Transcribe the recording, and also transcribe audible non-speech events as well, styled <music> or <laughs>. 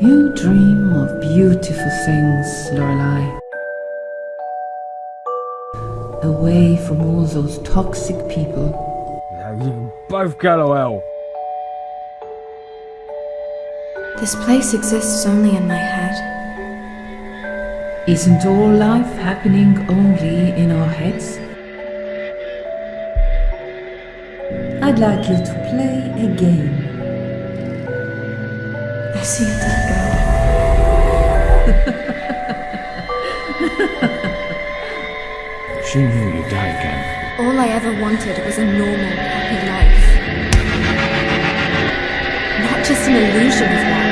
You dream of beautiful things, Lorelei. Away from all those toxic people. Yeah, you both go to hell. This place exists only in my head. Isn't all life happening only in our heads? I'd like you to play a game. <laughs> She knew you'd die again. All I ever wanted was a normal, happy life. Not just an illusion of one.